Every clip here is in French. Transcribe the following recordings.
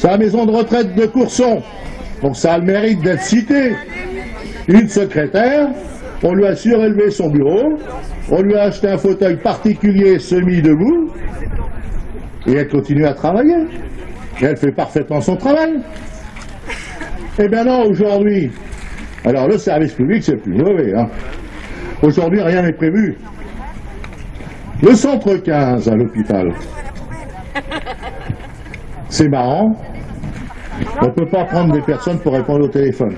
sa maison de retraite de Courson. Donc ça a le mérite d'être cité. Une secrétaire, on lui a surélevé son bureau, on lui a acheté un fauteuil particulier semi-debout, et elle continue à travailler. Et elle fait parfaitement son travail. Eh bien non, aujourd'hui, alors le service public, c'est plus mauvais. Hein. Aujourd'hui, rien n'est prévu. Le centre 15 à l'hôpital, c'est marrant. On ne peut pas prendre des personnes pour répondre au téléphone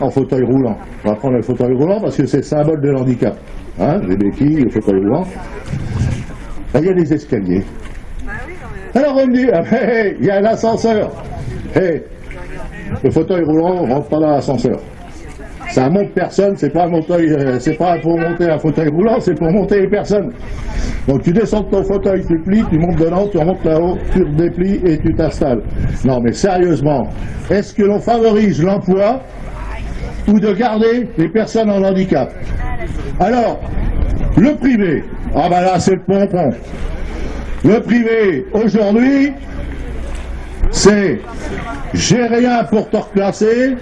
en fauteuil roulant. On va prendre le fauteuil roulant parce que c'est le symbole de l'handicap. Hein, les béquilles, le fauteuil roulant. il y a des escaliers. Alors on ah, il y a l'ascenseur. le fauteuil roulant ne rentre pas dans l'ascenseur. Ça monte personne, c'est pas, euh, pas pour monter un fauteuil roulant, c'est pour monter les personnes. Donc tu descends de ton fauteuil, tu plies, tu montes dedans, tu remontes là-haut, tu déplies et tu t'installes. Non mais sérieusement, est-ce que l'on favorise l'emploi ou de garder les personnes en handicap? Alors, le privé, ah ben là c'est le pompon. Le privé, aujourd'hui, c'est j'ai rien pour te reclasser,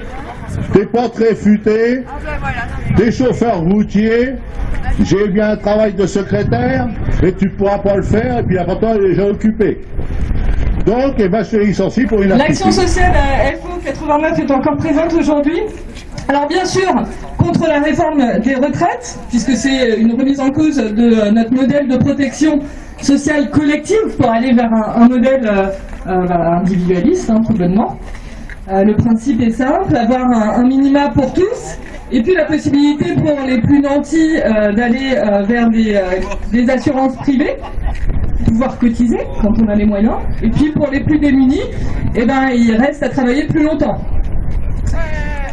t'es pas très futé, des chauffeurs routiers, j'ai bien un travail de secrétaire, mais tu pourras pas le faire, et puis après toi, il est déjà occupé. Donc, eh ben, je suis licencié pour une L'action sociale FO 89 est encore présente aujourd'hui. Alors bien sûr, contre la réforme des retraites, puisque c'est une remise en cause de notre modèle de protection sociale collective pour aller vers un, modèle euh, euh, individualiste, hein, tout bonnement. Euh, le principe est simple, avoir un, minima pour tous, et puis la possibilité pour les plus nantis d'aller vers des, assurances privées, pouvoir cotiser quand on a les moyens, et puis pour les plus démunis, eh ben, il reste à travailler plus longtemps.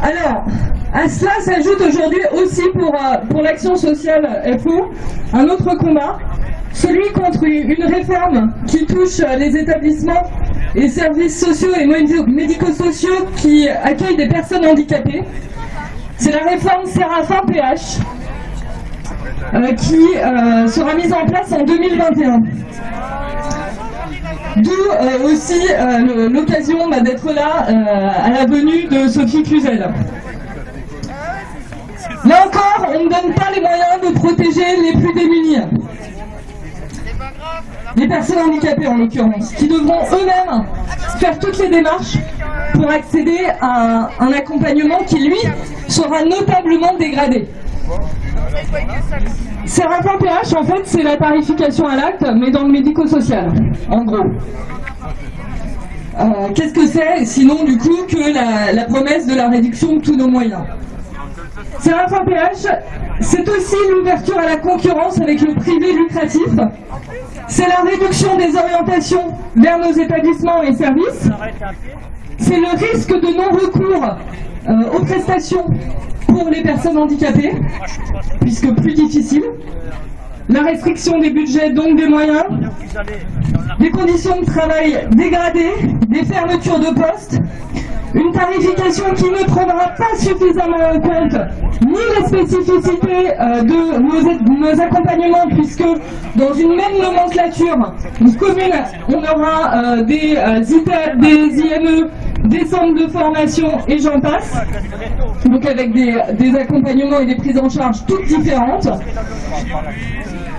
Alors, à cela s'ajoute aujourd'hui aussi pour, pour l'action sociale FO un autre combat celui contre une réforme qui touche les établissements et services sociaux et médico-sociaux qui accueillent des personnes handicapées. C'est la réforme Séraphin PH euh, qui euh, sera mise en place en 2021. D'où euh, aussi l'occasion bah, d'être là à la venue de Sophie Cluzel. Là encore, on ne donne pas les moyens de protéger les plus démunis les personnes handicapées en l'occurrence, qui devront eux-mêmes faire toutes les démarches pour accéder à un, accompagnement qui, lui, sera notablement dégradé. C'est rapport PH, en fait, c'est la tarification à l'acte, mais dans le médico-social, en gros. Euh, qu'est-ce que c'est, sinon, du coup, que la promesse de la réduction de tous nos moyens? C'est un PH, c'est aussi l'ouverture à la concurrence avec le privé lucratif. C'est la réduction des orientations vers nos établissements et services. C'est le risque de non-recours euh, aux prestations pour les personnes handicapées, puisque plus difficile. La restriction des budgets, donc des moyens. Des conditions de travail dégradées, des fermetures de postes, une tarification qui ne prendra pas suffisamment en compte ni les spécificités euh, de nos, accompagnements, puisque dans une même nomenclature, une commune, on aura euh, des euh, des IME, des centres de formation et j'en passe, donc avec des accompagnements et des prises en charge toutes différentes.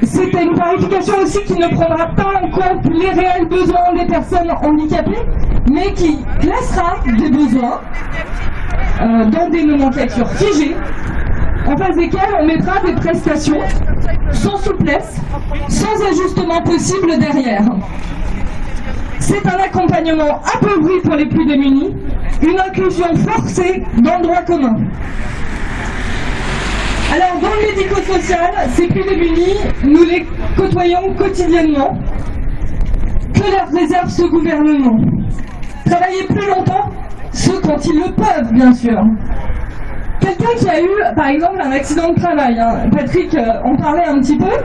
C'est une tarification aussi qui ne prendra pas en compte les réels besoins des personnes handicapées, mais qui classera des besoins euh, dans des nomenclatures figées, en face desquelles on mettra des prestations sans souplesse, sans ajustement possible derrière. C'est un accompagnement appauvri pour les plus démunis, une inclusion forcée dans le droit commun. Alors, dans le médico-social, ces plus démunis, nous les côtoyons quotidiennement. Que leur réserve ce gouvernement Travailler plus longtemps Ceux quand ils le peuvent, bien sûr. Quelqu'un qui a eu, par exemple, un accident de travail, hein. Patrick euh, en parlait un petit peu,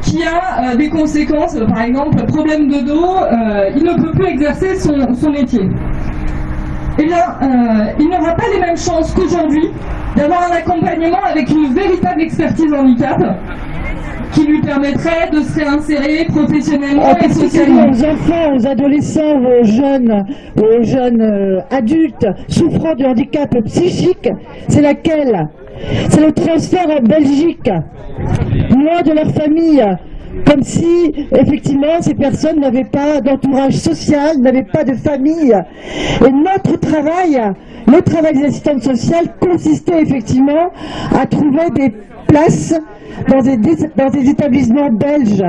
qui a euh, des conséquences, par exemple, problème de dos, euh, il ne peut plus exercer son, son métier. Eh bien, il n'aura pas les mêmes chances qu'aujourd'hui d'avoir un accompagnement avec une véritable expertise handicap qui lui permettrait de se réinsérer professionnellement En et socialement. aux enfants, aux adolescents, aux jeunes, aux jeunes euh, adultes souffrant de handicap psychique, c'est laquelle? C'est le transfert en Belgique, loin de leur famille, comme si effectivement ces personnes n'avaient pas d'entourage social, n'avaient pas de famille. Et notre travail, le travail des assistantes sociales consistait effectivement à trouver des places dans des, dans des établissements belges.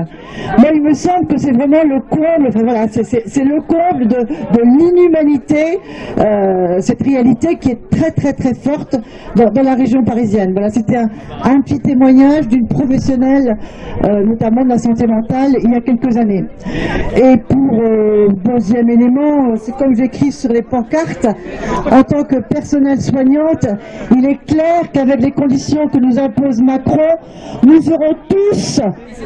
Moi, il me semble que c'est vraiment le comble, enfin voilà, c'est- le comble de, de l'inhumanité, euh, cette réalité qui est très très très forte dans, dans la région parisienne. Voilà, c'était un, un petit témoignage d'une professionnelle, euh, notamment de la santé mentale, il y a quelques années. Et pour euh, deuxième élément, c'est comme j'écris sur les pancartes, en tant que personnel soignante, il est clair qu'avec les conditions que nous impose Macron, nous serons tous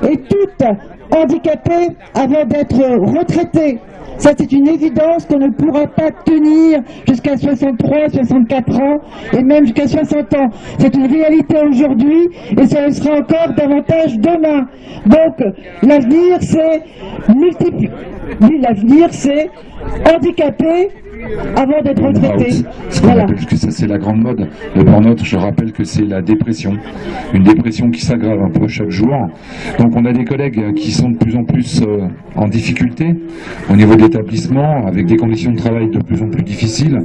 et toutes handicapés avant d'être retraités. Ça, c'est une évidence qu'on ne pourra pas tenir jusqu'à 63, 64 ans et même jusqu'à 60 ans. C'est une réalité aujourd'hui et ça le sera encore davantage demain. Donc, l'avenir, c'est multiplier. L'avenir, c'est handicapé avant d'être retraité. Ce qu'on Voilà. appelle que ça c'est la grande mode. Le burn-out, je rappelle que c'est la dépression. Une dépression qui s'aggrave un peu chaque jour. Donc on a des collègues qui sont de plus en plus euh, en difficulté au niveau de l'établissement, avec des conditions de travail de plus en plus difficiles,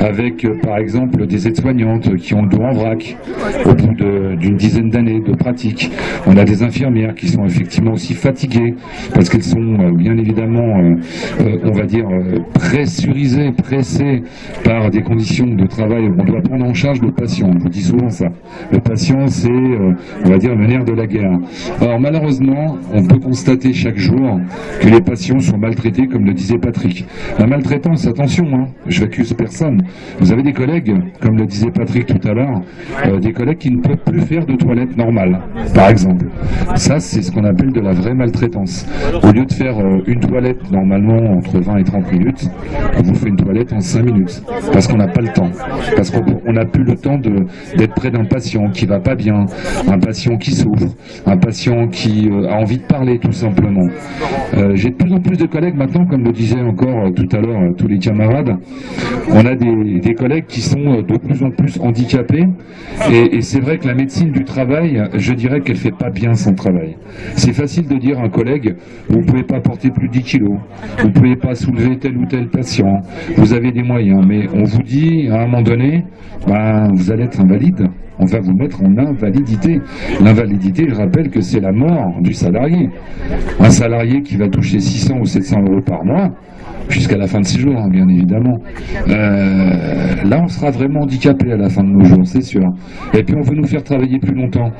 avec euh, par exemple des aides-soignantes qui ont le dos en vrac au bout d'une dizaine d'années de pratique. On a des infirmières qui sont effectivement aussi fatiguées parce qu'elles sont euh, bien évidemment, on va dire, pressurisées, pressées par des conditions de travail. On doit prendre en charge le patient. Je vous dis souvent ça. Le patient, c'est, euh, on va dire, le nerf de la guerre. Alors malheureusement, on peut constater chaque jour que les patients sont maltraités, comme le disait Patrick. La maltraitance, attention, hein, je n'accuse personne. Vous avez des collègues, comme le disait Patrick tout à l'heure, euh, des collègues qui ne peuvent plus faire de toilette normale, par exemple. Ça, c'est ce qu'on appelle de la vraie maltraitance. Au lieu de faire euh, une toilette normalement entre 20 et 30 minutes, on vous fait une toilette en 5 minutes. Parce qu'on n'a pas le temps. Parce qu'on on n'a plus le temps d'être près d'un patient qui va pas bien, un patient qui souffre, un patient qui euh, a envie de parler tout simplement. Euh, J'ai de plus en plus de collègues maintenant, comme le disaient encore euh, tout à l'heure tous les camarades, on a des, collègues qui sont de plus en plus handicapés et, c'est vrai que la médecine du travail, je dirais qu'elle fait pas bien son travail. C'est facile de dire à un collègue, vous pouvez pas porter plus de 10 kilos, vous pouvez pas soulever tel ou tel patient, avez des moyens, mais on vous dit à un moment donné, ben, vous allez être invalide. On va vous mettre en invalidité. L'invalidité, je rappelle que c'est la mort du salarié. Un salarié qui va toucher 600 ou 700 euros par mois, jusqu'à la fin de ses jours, hein, bien évidemment. Euh, là, on sera vraiment handicapé à la fin de nos jours, c'est sûr. Et puis, on veut nous faire travailler plus longtemps.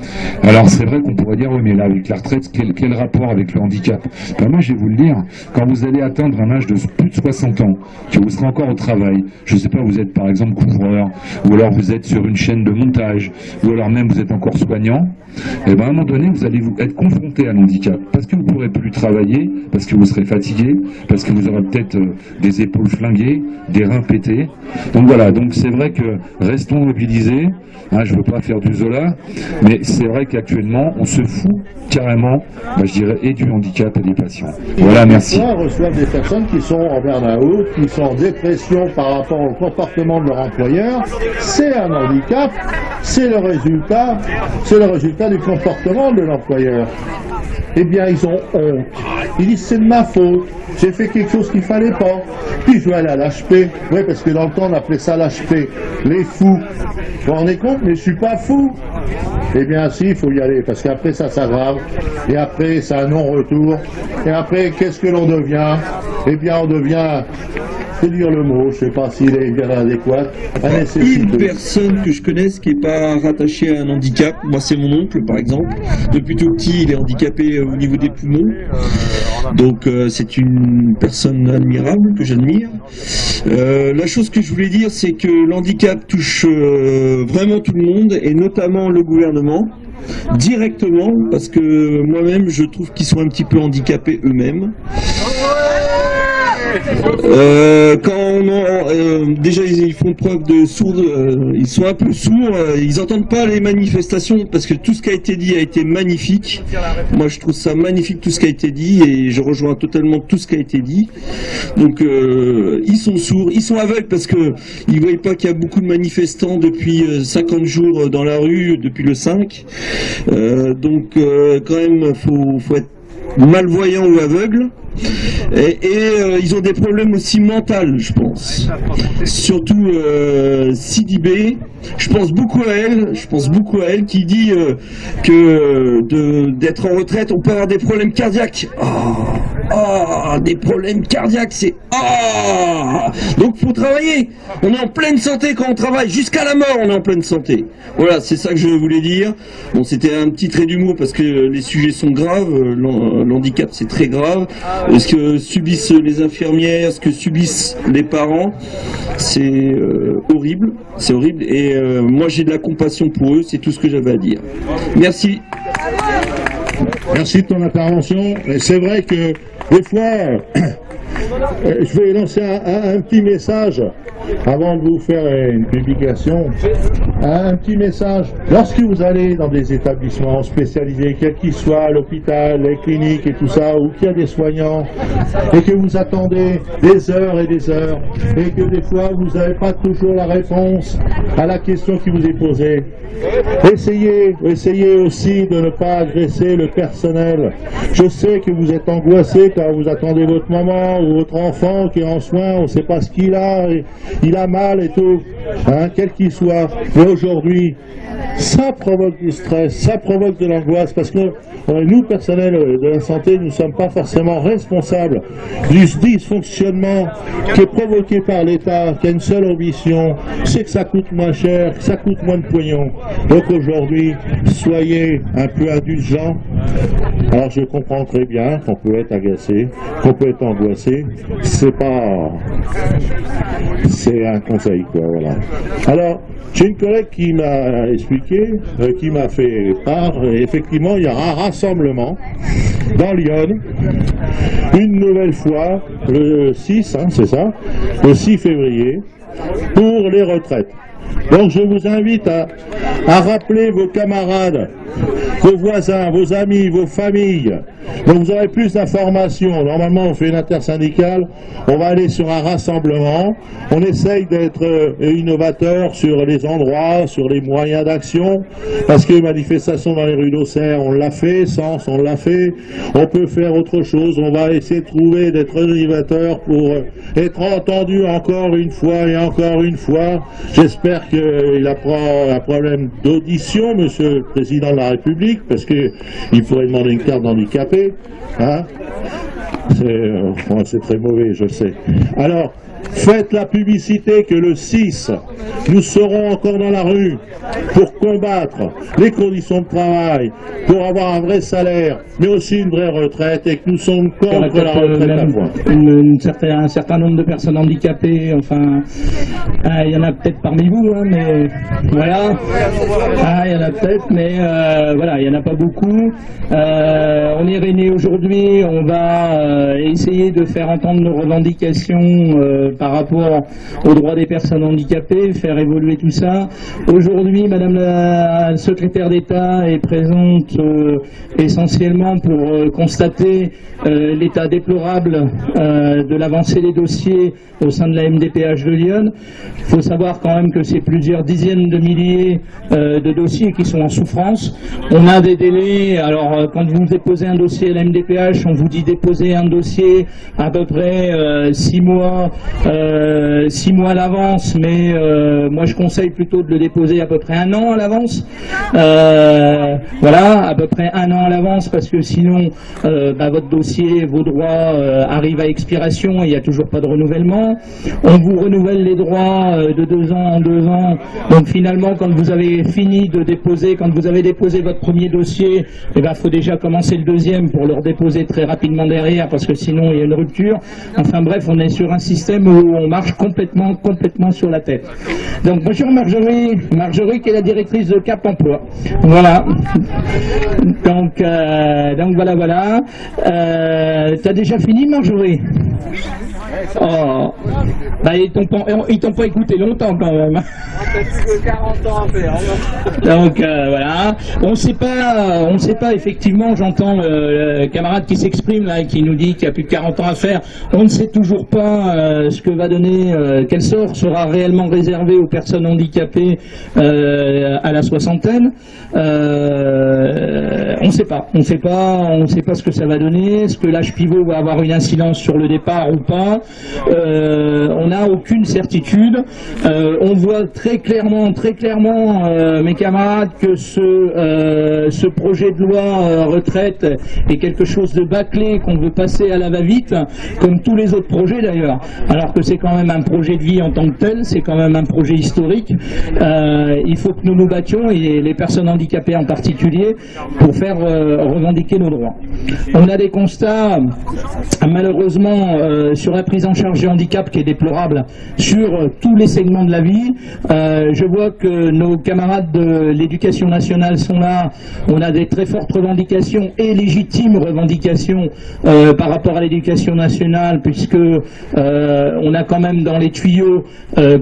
Alors, c'est vrai qu'on pourrait dire, oui, mais là, avec la retraite, quel, rapport avec le handicap? Ben, Moi, je vais vous le dire, quand vous allez atteindre un âge de plus de 60 ans, que vous serez encore au travail, je sais pas, vous êtes par exemple couvreur, ou alors vous êtes sur une chaîne de montage, ou alors même vous êtes encore soignant, et ben à un moment donné, vous allez vous être confronté à l'handicap, parce que vous pourrez plus travailler, parce que vous serez fatigué, parce que vous aurez peut-être euh, des épaules flinguées, des reins pétés. Donc voilà, donc c'est vrai que restons mobilisés. Hein, je veux pas faire du Zola, mais c'est vrai qu'actuellement, on se fout carrément, bah, je dirais, et du handicap et des patients. Voilà, merci. On reçoit des personnes qui sont en burn-out, qui sont en dépression par rapport au comportement de leur employeur. C'est un handicap, c'est le résultat, c'est le résultat du comportement de l'employeur. Eh bien, ils ont honte. Ils disent c'est de ma faute. J'ai fait quelque chose qu'il fallait pas. Puis je vais aller à l'HP. Oui, parce que dans le temps, on appelait ça l'HP. Les fous. Vous vous rendez compte? Mais je suis pas fou. Eh bien, si, il faut y aller, parce qu'après, ça s'aggrave. Et après, c'est un non-retour. Et après, qu'est-ce que l'on devient? Eh bien, on devient, dire le mot, je sais pas s'il est bien adéquat, un Une personne que je connaisse qui n'est pas rattachée à un handicap, moi c'est mon oncle par exemple. Depuis tout petit, il est handicapé euh, au niveau des poumons. Donc euh, c'est une personne admirable que j'admire. Euh, la chose que je voulais dire, c'est que l'handicap touche euh, vraiment tout le monde et notamment le gouvernement directement parce que moi-même je trouve qu'ils sont un petit peu handicapés eux-mêmes. Euh, quand on euh, déjà ils, font preuve de sourds, euh, ils sont un peu sourds, euh, ils entendent pas les manifestations parce que tout ce qui a été dit a été magnifique. Moi je trouve ça magnifique tout ce qui a été dit et je rejoins totalement tout ce qui a été dit. Donc euh, ils sont sourds, ils sont aveugles parce que ils voient pas qu'il y a beaucoup de manifestants depuis euh, 50 jours dans la rue depuis le 5. Euh, donc quand même faut, faut être malvoyant ou aveugle. Et, euh, ils ont des problèmes aussi mentaux, je pense. Surtout euh, Sidibé, je pense beaucoup à elle, je pense beaucoup à elle qui dit euh, que de- d'être en retraite, on peut avoir des problèmes cardiaques. Ah, ah, des problèmes cardiaques, c'est ah. Donc faut travailler. On est en pleine santé quand on travaille, jusqu'à la mort, on est en pleine santé. Voilà, c'est ça que je voulais dire. Bon, c'était un petit trait d'humour parce que les sujets sont graves. l'han- L'handicap, c'est très grave. Ce que subissent les infirmières, ce que subissent les parents, c'est euh, horrible. C'est horrible. Et euh, moi, j'ai de la compassion pour eux. C'est tout ce que j'avais à dire. Merci. Merci de ton intervention. C'est vrai que des fois, euh, je vais lancer un petit message avant de vous faire une publication. Un petit message. Lorsque vous allez dans des établissements spécialisés, quels qu'ils soient, l'hôpital, les cliniques et tout ça, où il y a des soignants, et que vous attendez des heures et des heures, et que des fois vous n'avez pas toujours la réponse à la question qui vous est posée, Essayez, essayez aussi de ne pas agresser le personnel. Je sais que vous êtes angoissé quand vous attendez votre maman ou votre enfant qui est en soins, on ne sait pas ce qu'il a, il a mal et tout, hein, quel qu'il soit. Aujourd'hui, ça provoque du stress, ça provoque de l'angoisse, parce que euh, nous, personnel de la santé, nous ne sommes pas forcément responsables du dysfonctionnement qui est provoqué par l'État, qui a une seule ambition, c'est que ça coûte moins cher, que ça coûte moins de pognon. Donc aujourd'hui, soyez un peu indulgents. Alors je comprends très bien qu'on peut être agacé, qu'on peut être angoissé. C'est pas, c'est un conseil quoi. Voilà. Alors j'ai une collègue qui m'a expliqué, euh, qui m'a fait part. effectivement, il y aura un rassemblement dans Lyon, une nouvelle fois le 6, hein, c'est ça, le 6 février, pour les retraites. Donc je vous invite à, rappeler vos camarades, vos voisins, vos amis, vos familles. Donc vous aurez plus d'informations. Normalement on fait une intersyndicale, on va aller sur un rassemblement, on essaye d'être euh, innovateur sur les endroits, sur les moyens d'action, parce que manifestation dans les rues d'Auxerre, on l'a fait, Sens, on l'a fait, on peut faire autre chose, on va essayer de trouver d'être innovateur pour euh, être entendu encore une fois et encore une fois. J'espère qu'il a pas un problème d'audition, monsieur le président de la République, parce que il pourrait demander une carte d'handicapé. Hein c'est euh, c'est très mauvais, je sais. Alors, faites la publicité que le 6, nous serons encore dans la rue pour combattre les conditions de travail, pour avoir un vrai salaire, mais aussi une vraie retraite, et que nous sommes contre la euh, retraite à point. un certain nombre de personnes handicapées, enfin, ah, il y en a peut-être parmi vous, hein, mais voilà, Ah, il y en a peut-être, mais euh, voilà, il n'y en a pas beaucoup. Euh, on est réunis aujourd'hui, on va euh, essayer de faire entendre nos revendications par rapport aux droits des personnes handicapées, faire évoluer tout ça. Aujourd'hui, Madame la secrétaire d'État est présente euh, essentiellement pour euh, constater euh, l'état déplorable euh, de l'avancée des dossiers au sein de la MDPH de Lyon. Il faut savoir quand même que c'est plusieurs dizaines de milliers euh, de dossiers qui sont en souffrance. On a des délais, alors euh, quand vous déposez un dossier à la MDPH, on vous dit déposer un dossier à peu près euh, six mois, euh, six mois à l'avance, mais euh, moi je conseille plutôt de le déposer à peu près un an à l'avance. Euh, voilà, à peu près un an à l'avance, parce que sinon bah, votre dossier, vos droits arrivent à expiration et il n'y a toujours pas de renouvellement. On vous renouvelle les droits de deux ans en deux ans. Donc finalement, quand vous avez fini de déposer, quand vous avez déposé votre premier dossier, il ben, faut déjà commencer le deuxième pour le redéposer très rapidement derrière, parce que sinon il y a une rupture. Enfin bref, on est sur un système on marche complètement, complètement sur la tête. Donc bonjour Marjorie, Marjorie qui est la directrice de Cap Emploi. Voilà. Donc, euh, donc voilà, voilà. Euh, T'as déjà fini Marjorie? Oh. Bah, ils t'ont pas, t'ont pas écouté longtemps quand même. Donc euh, voilà, on sait pas, on sait pas effectivement. J'entends le, le camarade qui s'exprime là et qui nous dit qu'il y a plus de 40 ans à faire. On ne sait toujours pas euh, ce que va donner, euh, quel sort sera réellement réservé aux personnes handicapées à la soixantaine. On ne sait pas, on ne sait pas, on ne sait pas ce que ça va donner. Est-ce que l'âge pivot va avoir une incidence sur le départ ou pas Euh, On n'a aucune certitude. Euh, on voit très clairement, très clairement, euh, mes camarades, que ce, ce projet de loi retraite est quelque chose de bâclé qu'on veut passer à la va-vite, comme tous les autres projets d'ailleurs. Alors que c'est quand même un projet de vie en tant que tel, c'est quand même un projet historique. Il faut que nous nous battions, et les personnes handicapées en particulier, pour faire revendiquer nos droits. On a des constats, malheureusement, sur la prise en charge du handicap qui est déplorable sur euh, tous les segments de la vie. Euh, je vois que nos camarades de l'éducation nationale sont là. On a des très fortes revendications et légitimes revendications euh, par rapport à l'éducation nationale, puisque on a quand même dans les tuyaux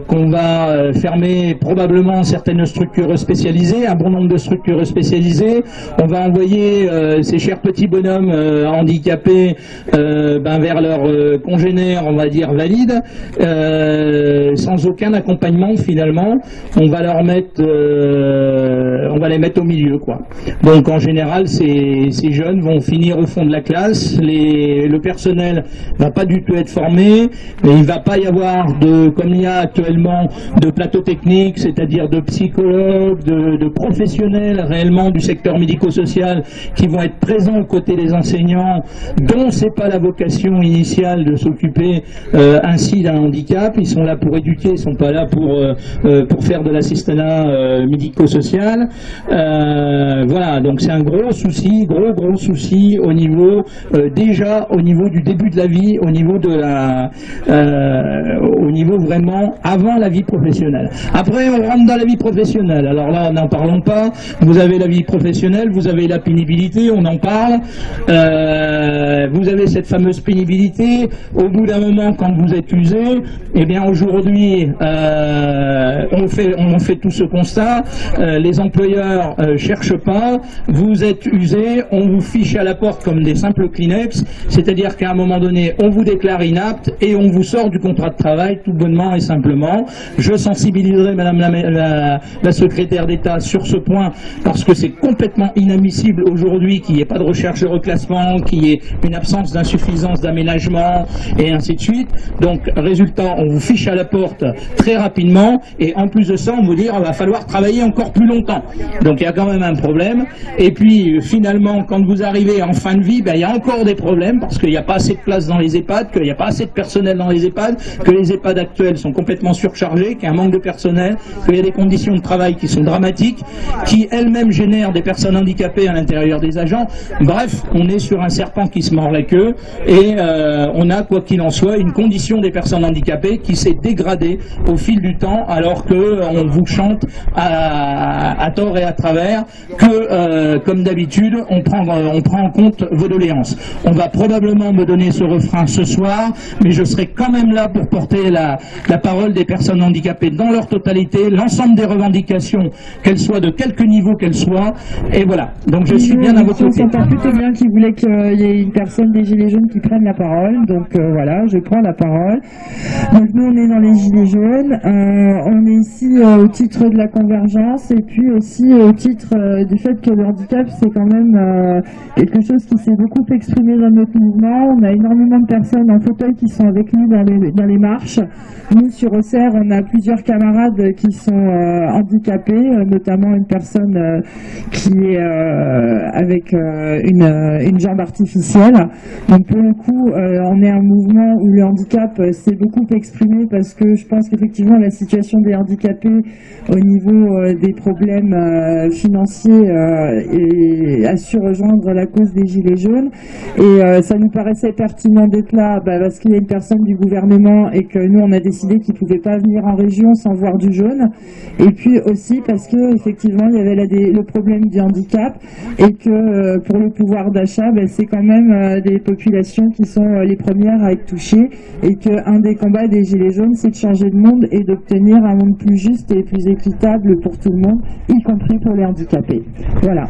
qu'on va fermer probablement certaines structures spécialisées, un bon nombre de structures spécialisées. On va envoyer ces chers petits bonhommes handicapés ben, vers leurs congénères, on va dire valides, euh, sans aucun accompagnement finalement. On va leur mettre, euh, on va les mettre au milieu quoi. Donc en général, ces, jeunes vont finir au fond de la classe. Le personnel va pas du tout être formé, mais il va pas y avoir de, comme il y a actuellement, de plateau technique, c'est-à-dire de psychologues, de, de professionnels réellement du secteur médico-social qui vont être présents aux côtés des enseignants, dont c'est pas la vocation initiale de s'occuper euh, ainsi d'un handicap. Ils sont là pour éduquer, ils sont pas là pour euh, euh, pour faire de l'assistanat médico-social. Voilà, donc c'est un gros souci, gros gros souci au niveau déjà au niveau du début de la vie, au niveau de la, au niveau vraiment avant la vie professionnelle. Après, on rentre dans la vie professionnelle. Alors là, n'en parlons pas. Vous avez la vie professionnelle, vous avez la pénibilité, on en parle. Vous avez cette fameuse pénibilité. Au bout d'un quand vous êtes usé, eh bien aujourd'hui, euh, on fait tout ce constat. Euh, les employeurs euh, cherchent pas. Vous êtes usé, on vous fiche à la porte comme des simples Kleenex. C'est-à-dire qu'à un moment donné, on vous déclare inapte et on vous sort du contrat de travail tout bonnement et simplement. Je sensibiliserai Madame la- la secrétaire d'État sur ce point parce que c'est complètement inadmissible aujourd'hui qu'il n'y ait pas de recherche de reclassement, qu'il y ait une absence d'insuffisance d'aménagement et ainsi de suite. Donc, résultat, on vous fiche à la porte très rapidement et en plus de ça, on vous dit qu'il va falloir travailler encore plus longtemps. Donc, il y a quand même un problème. Et puis, finalement, quand vous arrivez en fin de vie, ben, il y a encore des problèmes parce qu'il n'y a pas assez de place dans les EHPAD, qu'il n'y a pas assez de personnel dans les EHPAD, que les EHPAD actuels sont complètement surchargés, qu'il y a un manque de personnel, qu'il y a des conditions de travail qui sont dramatiques, qui elles-mêmes génèrent des personnes handicapées à l'intérieur des agents. Bref, on est sur un serpent qui se mord la queue et euh, on a, quoi qu'il en soit, une condition des personnes handicapées qui s'est dégradée au fil du temps alors que euh, vous chante à, à tort et à travers que, euh, comme d'habitude, on prend, euh, on prend en compte vos doléances. On va probablement me donner ce refrain ce soir, mais je serai quand même là pour porter la, la parole des personnes handicapées dans leur totalité, l'ensemble des revendications, qu'elles soient de quelque niveau qu'elles soient, et voilà. Donc je suis bien à votre côté. bien voulait qu'il y ait une personne des Gilets jaunes qui prenne la parole. Donc voilà, je prends la parole. Donc nous, on est dans les Gilets jaunes. Euh, on est ici euh, au titre de la convergence et puis aussi au titre euh, du fait que le handicap, c'est quand même euh, quelque chose qui s'est beaucoup exprimé dans notre mouvement. On a énormément de personnes en fauteuil qui sont avec nous dans les, dans les marches. Nous, sur Auxerre, on a plusieurs camarades qui sont euh, handicapés, euh, notamment une personne euh, qui est euh, avec euh, une, euh, jambe artificielle. Donc pour le coup, euh, on est un mouvement où le handicap euh, s'est beaucoup beaucoup exprimé parce que je pense qu'effectivement la situation des handicapés au niveau euh, des problèmes euh, financiers euh, a su rejoindre la cause des Gilets jaunes. Et euh, ça nous paraissait pertinent d'être là bah, parce qu'il y a une personne du gouvernement et que nous on a décidé qu'il ne pouvait pas venir en région sans voir du jaune. Et puis aussi parce que effectivement il y avait le problème du handicap et que euh, pour le pouvoir d'achat, bah, c'est quand même euh, des populations qui sont euh, les premières à être touchées et qu'un des combats des Gilets jaunes, c'est de changer de monde et d'obtenir un monde plus juste et plus équitable pour tout le monde, y compris pour les handicapés. Voilà.